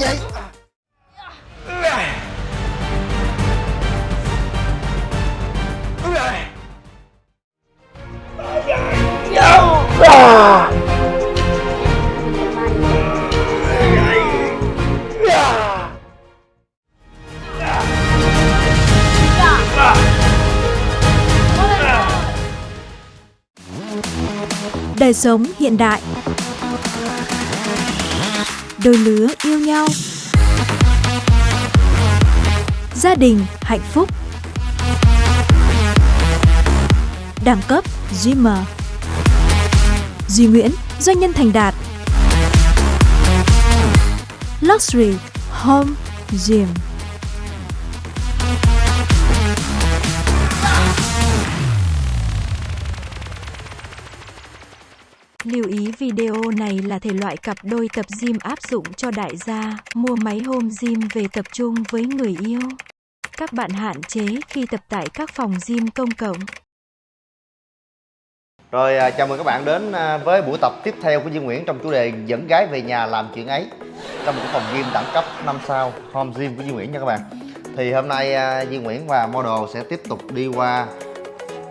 vậy? Đời sống hiện đại Đôi lứa yêu nhau. Gia đình hạnh phúc. Đẳng cấp Dreamer Duy Nguyễn, doanh nhân thành đạt. Luxury Home Gym. Lưu ý video này là thể loại cặp đôi tập gym áp dụng cho đại gia, mua máy home gym về tập trung với người yêu. Các bạn hạn chế khi tập tại các phòng gym công cộng. Rồi à, chào mừng các bạn đến à, với buổi tập tiếp theo của Duy Nguyễn trong chủ đề dẫn gái về nhà làm chuyện ấy trong một phòng gym đẳng cấp 5 sao home gym của Duy Nguyễn nha các bạn thì hôm nay à, Duy Nguyễn và model sẽ tiếp tục đi qua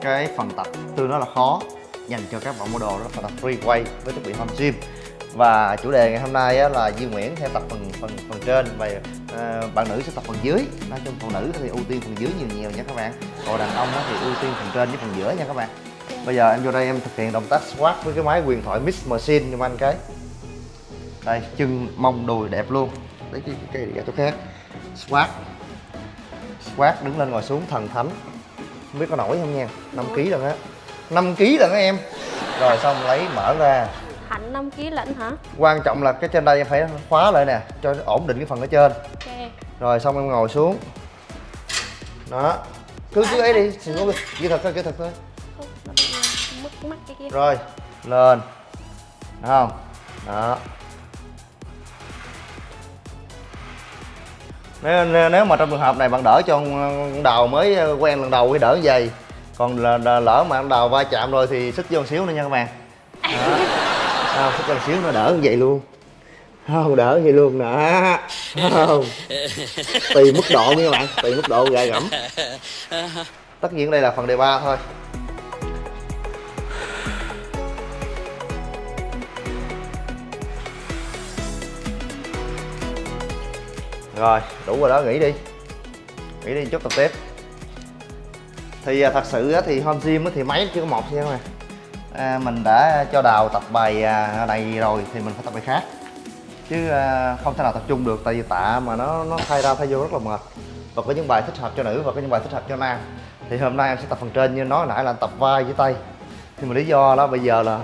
cái phần tập tương đó là khó dành cho các bạn model đó. Là tập free quay với thiết bị home gym. Và chủ đề ngày hôm nay á, là Duy Nguyễn sẽ tập phần phần phần trên và uh, bạn nữ sẽ tập phần dưới. Nói chung phụ nữ thì ưu tiên phần dưới nhiều nhiều nha các bạn. Còn đàn ông á, thì ưu tiên phần trên với phần giữa nha các bạn. Bây giờ em vô đây em thực hiện động tác squat với cái máy quyền thoại mix machine cho anh cái. Đây chân mông đùi đẹp luôn. Lấy cái cái cái chỗ khác? Squat. Squat đứng lên ngồi xuống thần thánh. Không biết có nổi không nha. 5 kg lần á 5 kg lần á em. Rồi xong lấy mở ra. Hẳn 5 kg lận hả? Quan trọng là cái trên đây em phải khóa lại nè cho ổn định cái phần ở trên. Ok. Rồi xong em ngồi xuống. Đó. Cứ cứ ấy đi xin lỗi kỹ thuật thôi kỹ thuật thôi. Mất mắt cái kia. Rồi lên. Được không? Đó. Nếu nếu mà trong trường hợp này bạn đỡ cho con đầu mới quen lần đầu thì đỡ như vậy còn lỡ mà con đầu va chạm rồi thì xích vô xíu nữa nha các bạn. Đó. Không xích vô xíu nữa đỡ như vậy luôn. Không đỡ như luôn nè. Không. Tùy mức độ nha các bạn tùy mức độ gà gẫm. Tất nhiên đây là phần đề ba thôi. Rồi đủ rồi đó nghỉ đi. Nghỉ đi chút tập tiếp thì à, thật sự thì home gym thì máy chỉ có một thôi mà à, mình đã cho đào tập bài à, này rồi thì mình phải tập bài khác. Chứ à, không thể nào tập trung được tại vì tạ mà nó nó thay ra thay vô rất là mệt. Và có những bài thích hợp cho nữ và có những bài thích hợp cho nam. Thì hôm nay em sẽ tập phần trên như nói nãy là tập vai với tay. Nhưng mà lý do đó bây giờ là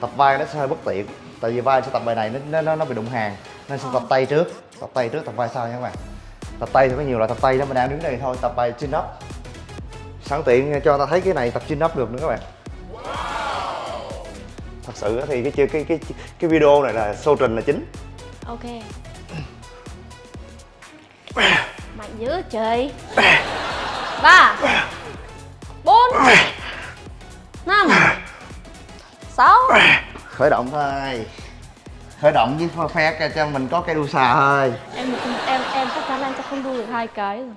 tập vai nó sẽ hơi bất tiện. Tại vì vai sẽ tập bài này nó nó nó bị đụng hàng. Nên sẽ tập tay trước. Tập tay trước tập vai sau nha các bạn. Tập tay thì có nhiều loại tập tay đó mình đang đứng đây thôi tập bài chin up sẵn tiện cho ta thấy cái này tập chin up được nữa các bạn. Thật sự thì cái cái cái cái video này là show trình là chính. Ok. Mạnh dữ trời. Ba. Bốn. Năm. Sáu. Khởi động thôi. Khởi động với phe cho mình có cái đu xà thôi. Em em em chắc chắn em sẽ không đu được hai cái rồi.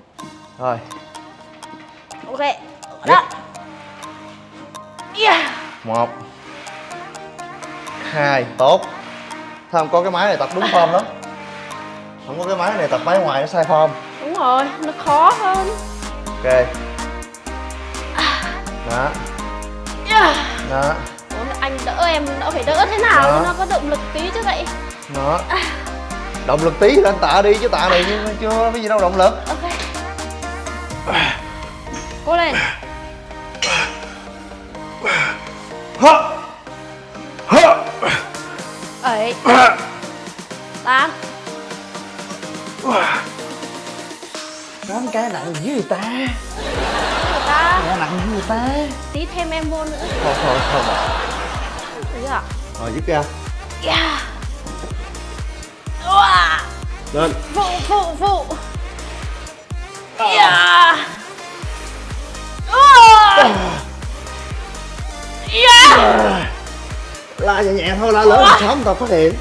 Rồi. ok đó yeah. một. Hai. Tốt. Thấy không có cái máy này tập đúng form lắm. Không có cái máy này tập máy ngoài nó sai form. Đúng rồi nó khó hơn. Ok. Đó. Yeah. đó. Ủa, anh đỡ em đỡ phải đỡ thế nào Đó. nó có động lực tí chứ vậy? Đó. Động lực tí lên tạ đi chứ tạ này chưa có gì đâu động lực. Ok. Cố lên hơ! Hơ! Bảy tám. Tám cái nặng dữ người ta ta nặng dữ người ta. Tí thêm em vô nữa. Thôi thôi thôi bỏ được chưa Rồi dứt ra yeah. Wow. Lên. Phụ phụ phụ. Yeah. Wow. Yeah. La nhẹ nhẹ thôi, la lớn sớm tao phát hiện.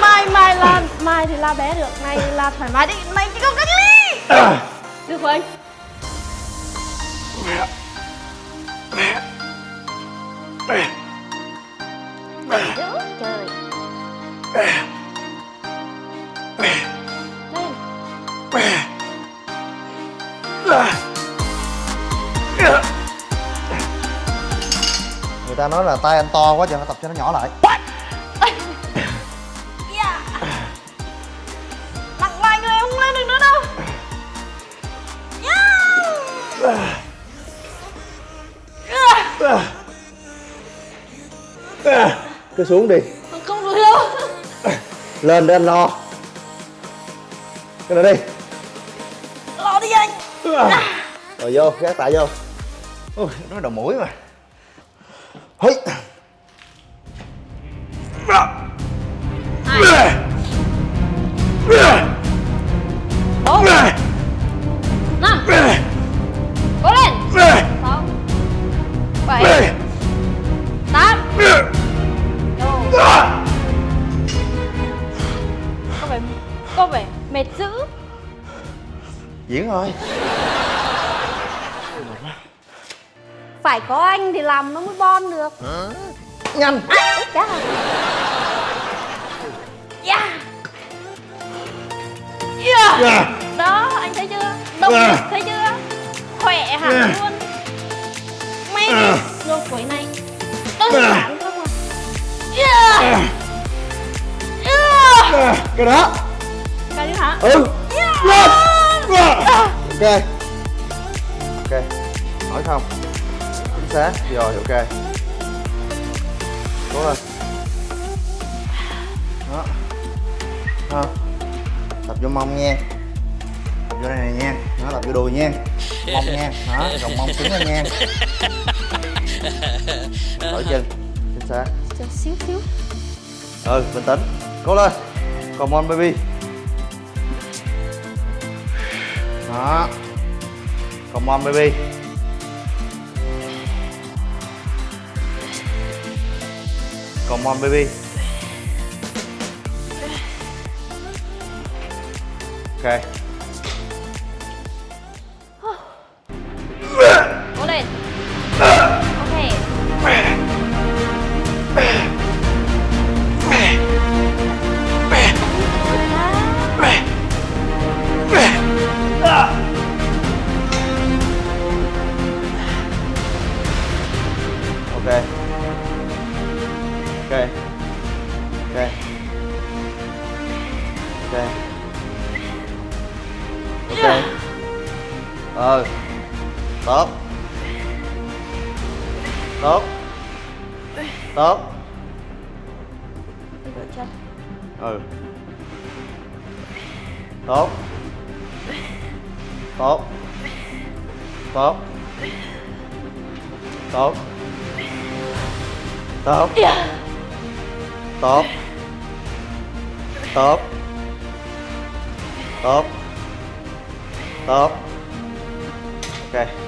Mai mai lan mai thì la bé được nay la thoải mái. Đi mày chỉ có cách ly. Được không anh Đừng dữ trời. Lên người ta nói là tay anh to quá giờ phải tập cho nó nhỏ lại. Yeah. Nặng vai người em không lên được nữa đâu. Yeah. cứ xuống đi. Không được. Đâu lên để anh lo. Cái này đi. Lo đi anh. Rồi vô gác tại vô. Ui nó đầu mũi mà Hây. Bốn Năm Cố lên. Sáu. Bảy. Tám. Có vẻ Có vẻ mệt dữ. Diễn thôi Phải có anh thì làm nó mới bon được. Nhanh. À, chá Yeah Yeah Yeah. Đó, anh thấy chưa? Động Yeah. lực thấy chưa? Khỏe hẳn Yeah. luôn. Mày đi. Yeah. Ngược quẩy này Đơn Yeah. giản không à Yeah Yeah cái đó. Cái đi hả? ừ. Yeah lên Yeah. ok. Ok. Hỏi không chính xác. Rồi ok. Cố lên. Đó. Đó. Tập vô mông nha. Tập vô đây này nha. Đó tập vô đùi nha. Mông nha. Đó gồng mông cứng lên nha. Đổi chân. Chính xác. Chờ xíu xíu. Ừ bình tĩnh. Cố lên. Come on baby. Đó. Come on baby come on baby okay. Tốt tốt tốt chân ừ tốt tốt tốt tốt tốt tốt tốt tốt tốt ok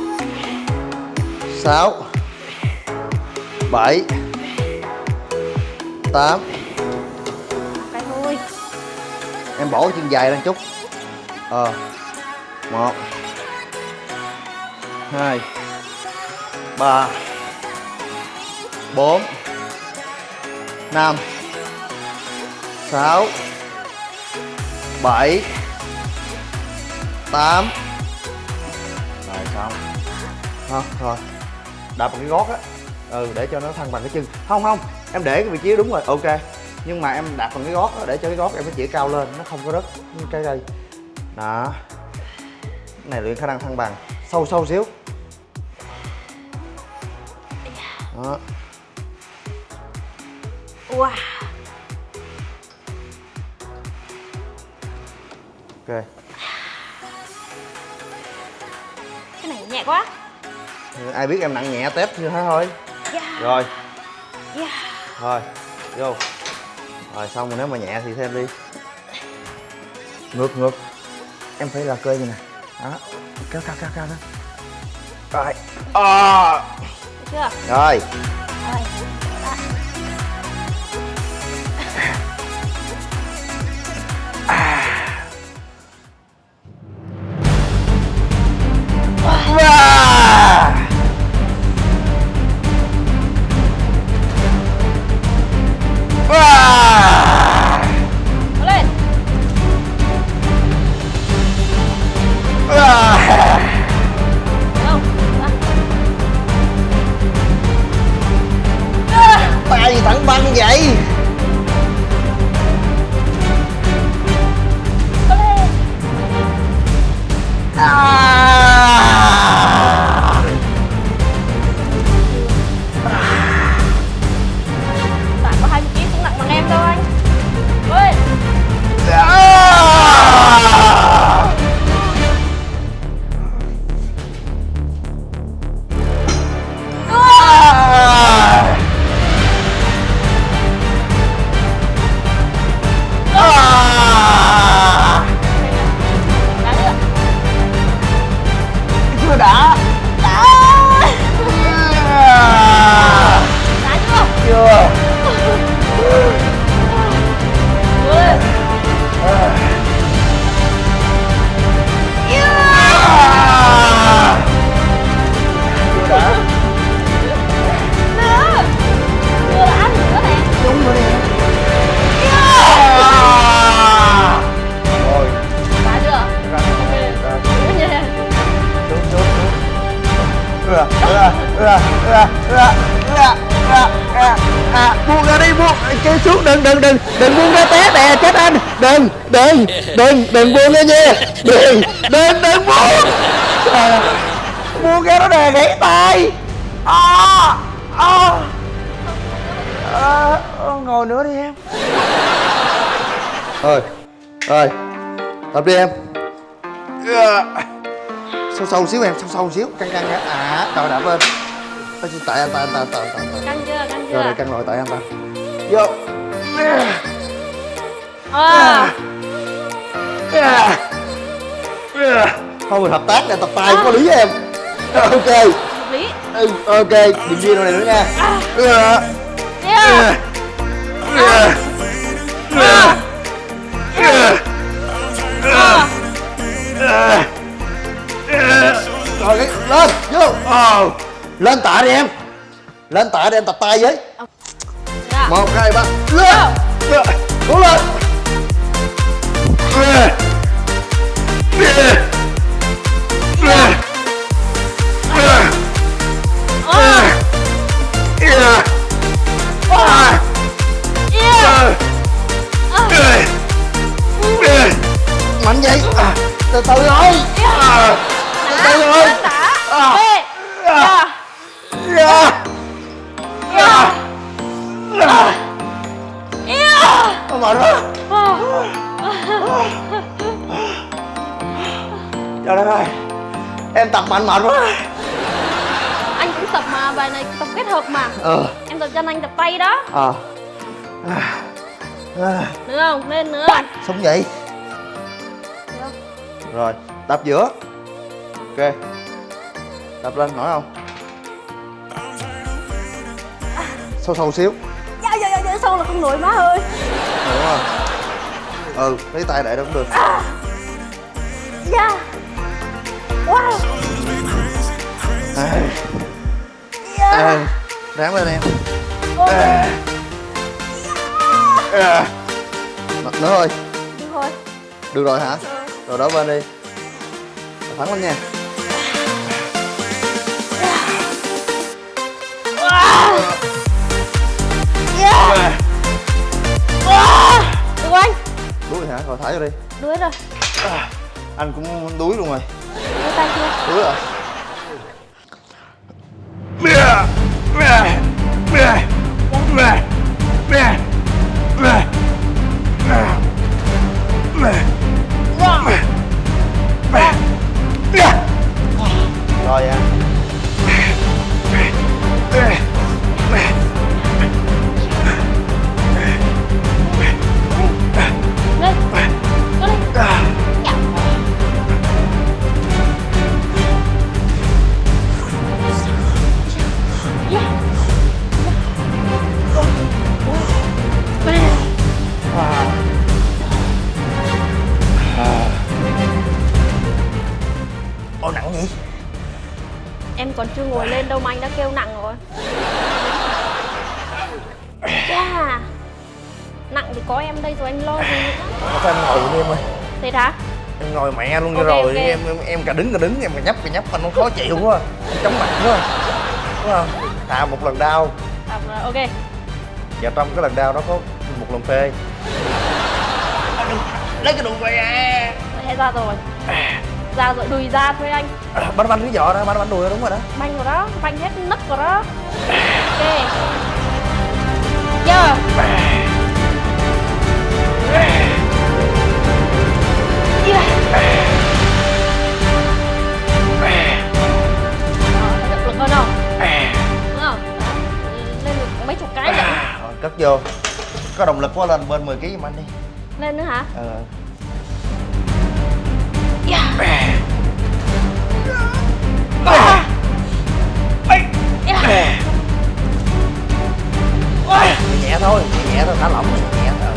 6 7 8 Em bỏ chân dài lên chút. Ờ 1 2 3 4 5 6 7 8 Rồi xong. Thôi thôi đạp bằng cái gót á. Ừ để cho nó thăng bằng cái chân. Không không em để cái vị trí đúng rồi ok. Nhưng mà em đạp bằng cái gót á để cho cái gót em nó chỉ cao lên nó không có rớt như cái đây đó. Cái này luyện khả năng thăng bằng. Sâu sâu xíu. Đó. Wow. Ok. Cái này nhẹ quá ai biết em nặng nhẹ test như thế thôi. Yeah rồi. Yeah thôi vô. Rồi xong rồi nếu mà nhẹ thì thêm đi. Ngược ngược. Em phải là cơ như nè đó. Cao cao cao cao đó. Rồi. À. Được chưa? rồi Rồi đừng đừng buông ra nha đừng đừng đừng buông. Ơi, buông ra nó đè gãy tay. À, à. À, ngồi nữa đi em. Thôi rồi tập đi em. Ưa. sâu sâu xíu em sâu sâu xíu căng căng à trời đạp lên tại anh tại anh tại tại tại tại Căng chưa? Căng rồi chưa? căng rồi tại anh ta. Vô Ờ thôi mình hợp tác này tập tài có lý với em. Ok. Hợp lý. Ừ, ok đừng ghi đâu này nữa nha. Yeah. Ờ rồi cái lên vô. Ờ. lên tạ đi em. Lên tạ đi em tập tay với. Dạ. Một hai ba. Lên. Ưa. cố lên mạnh vậy à, từ từ thôi à, từ từ thôi À. À. Yeah à, à, à, mệt quá trời đất ơi em tập mạnh mệt quá. Anh cũng tập mà bài này tập kết hợp mà. Ờ. Em tập chân anh tập tay đó. Ờ. À, à, Nữa không? Lên nữa. Sống vậy. Được rồi tập giữa. Ok. Tập lên nổi không? Sâu sâu xíu. Dạ dạ dạ dạ sâu là không nổi má ơi. Rồi, đúng không ừ lấy tay để đó cũng được. Yeah Wow. à, Yeah à, ráng lên em à, à. nữa thôi. Được rồi. Hả? Rồi. Đó bên đi. Thẳng lên nha. Wow Yeah Wow. Được anh đuối hả? Rồi thả vô đi. Đuối rồi. À, anh cũng đuối luôn rồi sai chưa đúng rồi Yeah. Ngồi lên đâu mà anh đã kêu nặng rồi. Yeah. Nặng thì có em đây rồi anh lo gì nữa? Sao em ngồi đi em ơi. Thế hả? Em ngồi mẹ luôn cho Ok, rồi ok. em, em em cả đứng cả đứng em cả nhấp cả nhấp anh nó khó chịu quá. Em chóng mặt quá. Đúng không? Thà một lần đau. À, ok. Và trong cái lần đau đó có một lần phê. Lấy cái đùi về. À Thế ra rồi Ra rồi, đùi ra thôi anh. Bánh bánh cái giỏ đó, bánh bánh đùi đó đúng rồi đó. Banh rồi đó, banh hết nấc rồi đó. Ok. Giờ. Ờ, lực hơn không? Đúng không? Đó, Lên được mấy chục cái Rồi, cất vô. Có động lực quá lên bên 10kg giùm anh đi. Lên nữa hả? Ờ nhẹ thôi nhẹ thôi thả lỏng nhẹ thôi.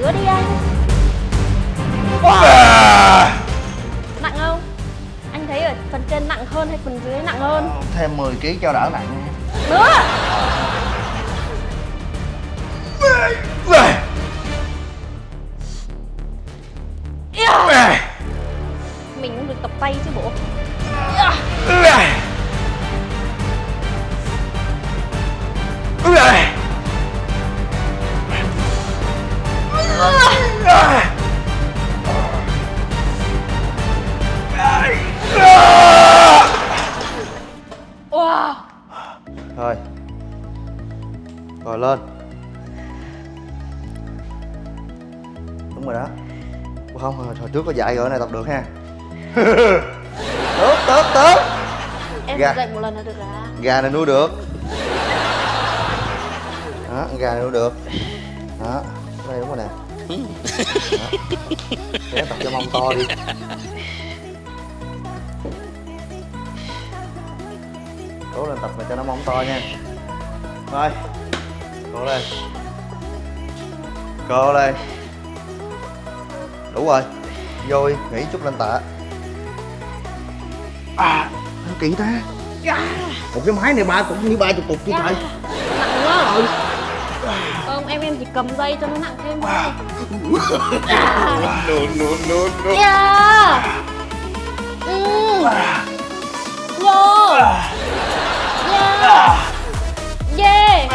Nữa đi anh hơn hay phần dưới nặng hơn? thêm 10kg cho đỡ nặng nha Nữa có dạy rồi này tập được ha. Tốt tốt tốt. Em Dạ. dậy một lần là được rồi gà này nuôi được. Đó gà này nuôi được. Đó đây đúng rồi nè. Đó. để tập cho mông to đi. Cố lên tập này cho nó mông to nha. Thôi cố lên. Cố lên. Đủ rồi vô đi nghỉ chút lên tạ. À sao kỳ ta? Một cái máy này ba cũng như ba chục cục chứ trời Nặng quá Không em em chỉ cầm dây cho nó nặng thêm thôi. No no no no Yeah ừ. Vô. Yeah Yeah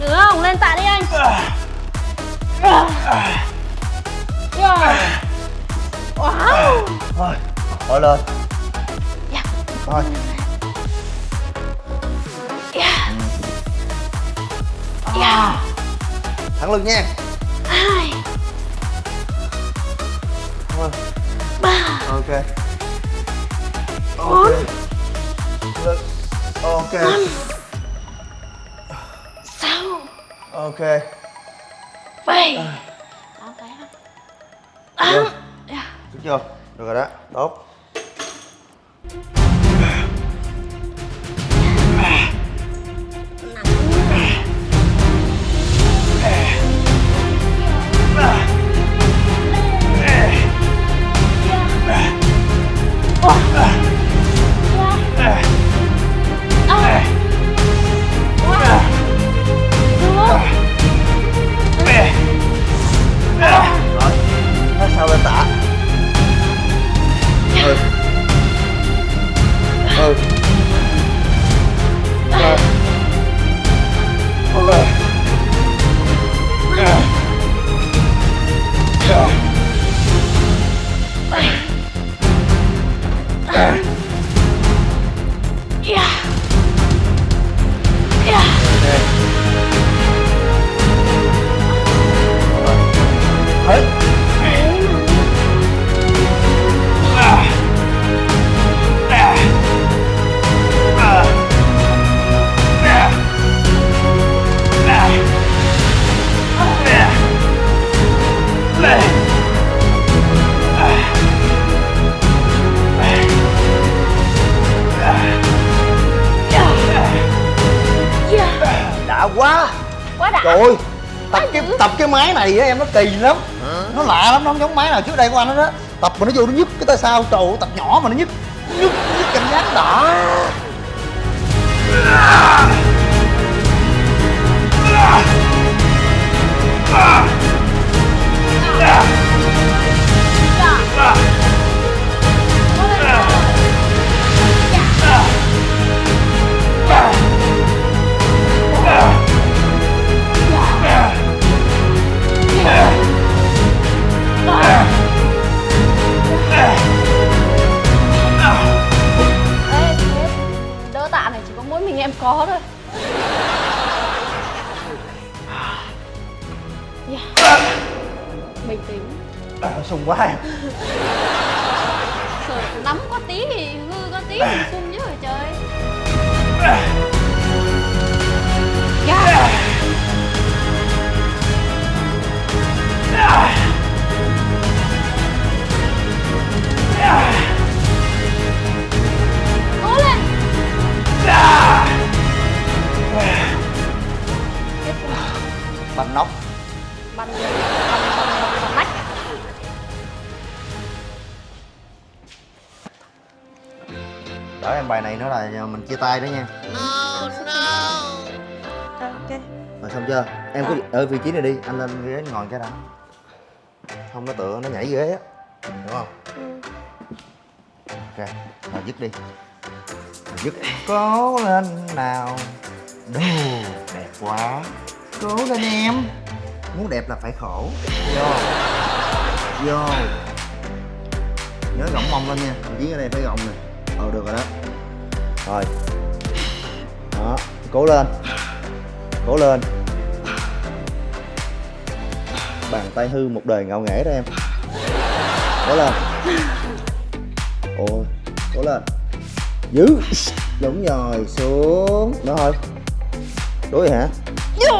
Được không? Lên tạ đi anh. Yeah Wow thôi thôi lên. Yeah. thôi. Yeah Yeah thẳng lưng nha. Hai. Thôi. Ba. Ok. Ok. Bốn. lưng ok Sáu. Ok. Bảy. Sáu cái hả? Tám chưa? Được rồi đó tốt. Rồi nó sao lên Oh. Oh. Này á em nó kỳ lắm. Nó lạ lắm nó không giống máy nào trước đây của anh hết á. Tập mà nó vô nó nhức cái tay sao trời ơi tập nhỏ mà nó nhức. Nhức nhức cảm giác đã Ê, đỡ tạ này chỉ có mỗi mình em có thôi Yeah. Bình tĩnh à, sùng quá em Sợ nắm có tí thì hư có tí thì sung chứ rồi trời Yeah. Chia tay đó nha. Ok rồi xong chưa? Em cứ ở vị trí này đi anh lên ghế ngồi cái đó không nó tựa nó nhảy ghế á đúng không? Ok rồi dứt đi. Rồi dứt. Cố lên nào. Đồ đẹp quá. Cố lên em. Muốn đẹp là phải khổ. Vô. Vô. Nhớ gọng mông lên nha. Vị trí ở đây phải gọng nè. Ờ được rồi đó rồi. Đó cố lên. Cố lên. Bàn tay hư một đời ngạo nghễ đó em. Cố lên. Ôi cố lên. Giữ đúng rồi xuống. Nữa thôi. Đối hả?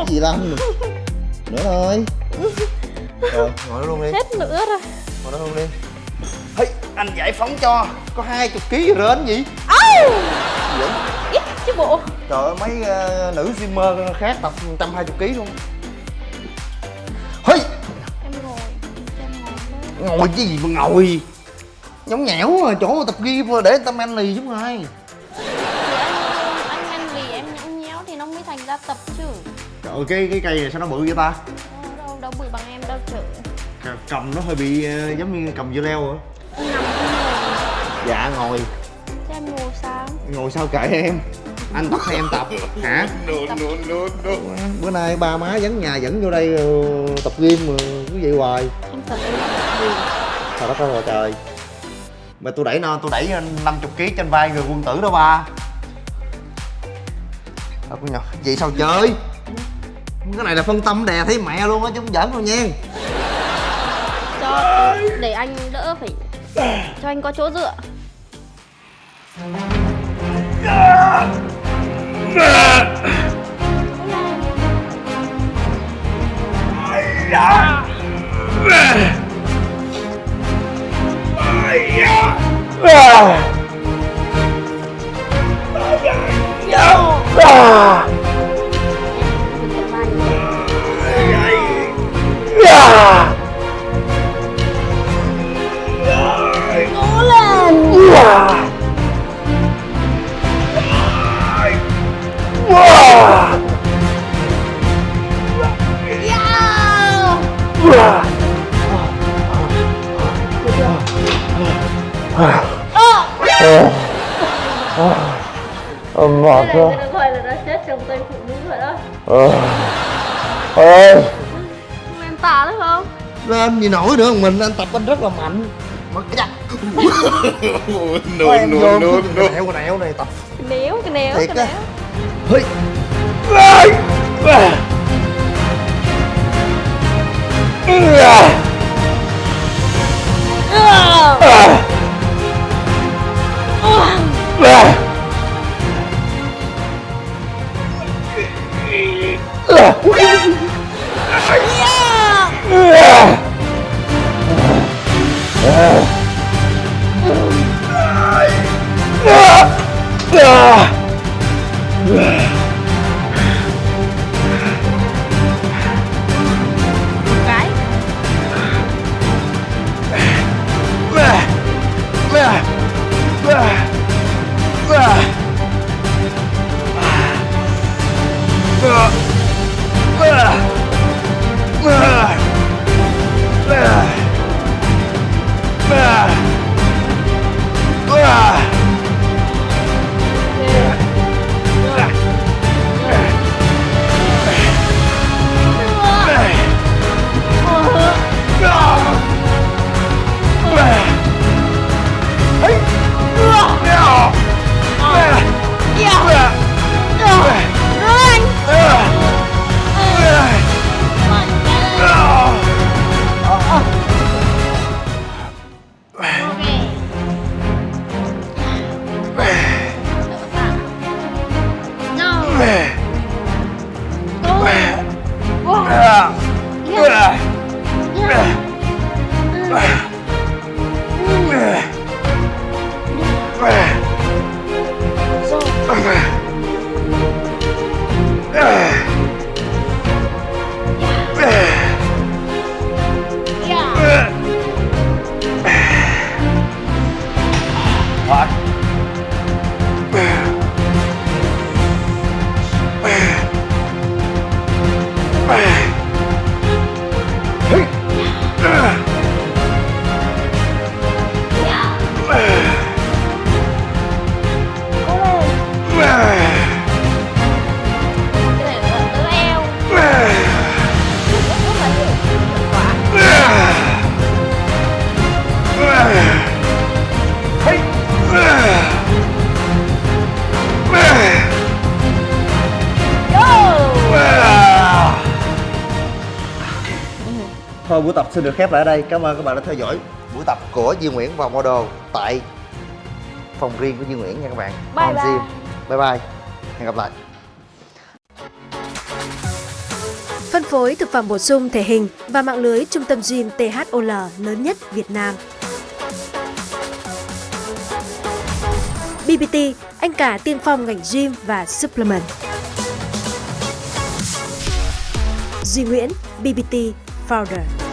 Gì lắm nữa thôi. Rồi ngồi đó luôn đi. Hết nữa rồi. Ngồi đó luôn đi. Hey, anh giải phóng cho. Có hai chục ký rến gì Ау vậy Ít chứ bộ. Trời ơi mấy ờ, nữ streamer khác tập 120 kg luôn. Hey, Em ngồi Em ngồi ngồi cái gì mà ngồi? Nhõng nhẽo à chỗ tập gym để người ta men lì ai. Thì anh, anh ăn lì em nhõng nhéo thì nó mới thành ra tập chứ. Trời ơi cái cái cây này sao nó bự vậy ta? Đâu, đâu, đâu bự bằng em đâu C- cầm nó hơi bị ờ, giống như cầm dưa leo ngồi. Dạ ngồi ngồi sao? Ngồi sao kệ em? Anh tập hay em tập. Hả bữa nay ba má dẫn nhà dẫn vô đây ờ, tập gym mà cứ vậy hoài. Em tập em tập gì? Trời đất ơi là trời. Mà tôi đẩy nó, tôi đẩy 50 kg trên vai người quân tử đó ba. Đâu có nhỏ, vậy sao chơi? Cái này là phân tâm đè thấy mẹ luôn á chứ không giỡn đâu nha. Cho để anh đỡ phải Cho anh có chỗ dựa Ah! gì nổi nữa mình anh tập anh rất là mạnh. Mất cái nuôi nuôi nuôi nuôi nẻo nèo này tập. Cái nèo cái nẻo cái nẻo. Hơi. Yeah. Xin được khép lại ở đây cảm ơn các bạn đã theo dõi buổi tập của Duy Nguyễn và model tại phòng riêng của Duy Nguyễn nha các bạn Bye bye. Gym. bye bye hẹn gặp lại Phân phối thực phẩm bổ sung thể hình và mạng lưới trung tâm gym THOL lớn nhất Việt Nam. BBT, anh cả tiên phong ngành gym và supplement. Duy Nguyễn, BBT Founder.